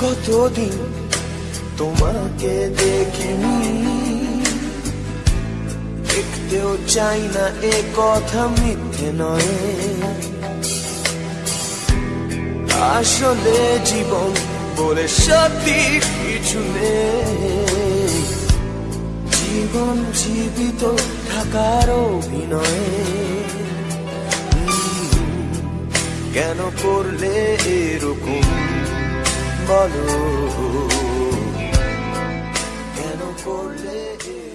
কতদিন তোমাকে দেখিনি। দেখতেও চাই না এ কথা মিথ্যে নয়। আসলে জীবন বলে সত্যি কিছু নেই। জীবন জীবিত থাকার অভিনয়। কেন করলে এরকম? বলো কেন করলে এরকম?